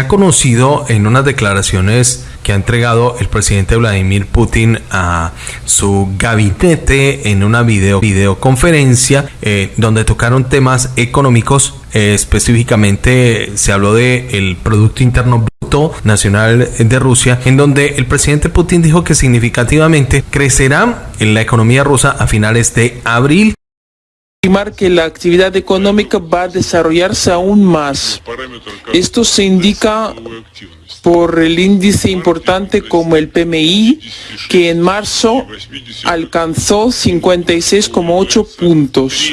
Ha conocido en unas declaraciones que ha entregado el presidente Vladimir Putin a su gabinete en una video, videoconferencia eh, donde tocaron temas económicos. Eh, específicamente se habló de el Producto Interno Bruto Nacional de Rusia, en donde el presidente Putin dijo que significativamente crecerá en la economía rusa a finales de abril que la actividad económica va a desarrollarse aún más. Esto se indica por el índice importante como el PMI, que en marzo alcanzó 56,8 puntos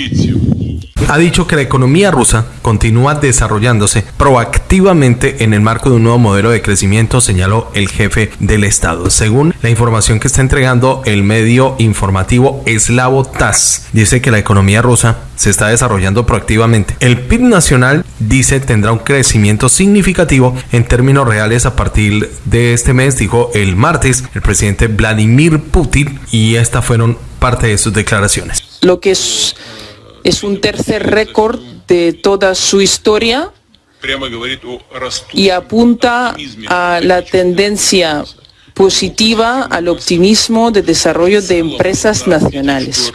ha dicho que la economía rusa continúa desarrollándose proactivamente en el marco de un nuevo modelo de crecimiento, señaló el jefe del Estado. Según la información que está entregando el medio informativo eslavo TAS, dice que la economía rusa se está desarrollando proactivamente. El PIB nacional, dice, tendrá un crecimiento significativo en términos reales a partir de este mes, dijo el martes el presidente Vladimir Putin, y estas fueron parte de sus declaraciones. Lo que es es un tercer récord de toda su historia y apunta a la tendencia positiva al optimismo de desarrollo de empresas nacionales.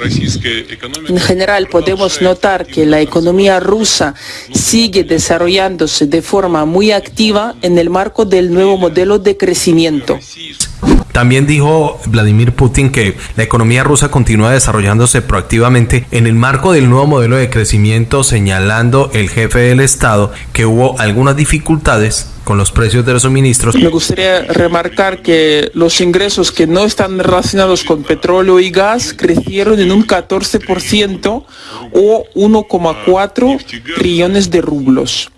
En general, podemos notar que la economía rusa sigue desarrollándose de forma muy activa en el marco del nuevo modelo de crecimiento. También dijo Vladimir Putin que la economía rusa continúa desarrollándose proactivamente en el marco del nuevo modelo de crecimiento, señalando el jefe del Estado que hubo algunas dificultades con los precios de los suministros. Me gustaría remarcar que los ingresos que no están relacionados con petróleo y gas crecieron en un 14% o 1,4 trillones de rublos.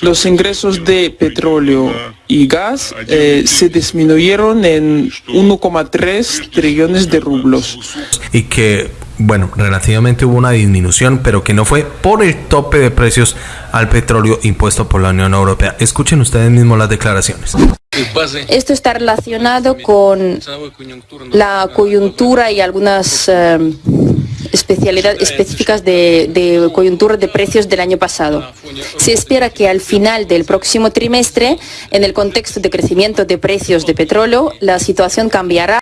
Los ingresos de petróleo y gas eh, se disminuyeron en 1,3 trillones de rublos. Y que, bueno, relativamente hubo una disminución, pero que no fue por el tope de precios al petróleo impuesto por la Unión Europea. Escuchen ustedes mismos las declaraciones. Esto está relacionado con la coyuntura y algunas... Eh, especialidades específicas de, de coyuntura de precios del año pasado. Se espera que al final del próximo trimestre, en el contexto de crecimiento de precios de petróleo, la situación cambiará.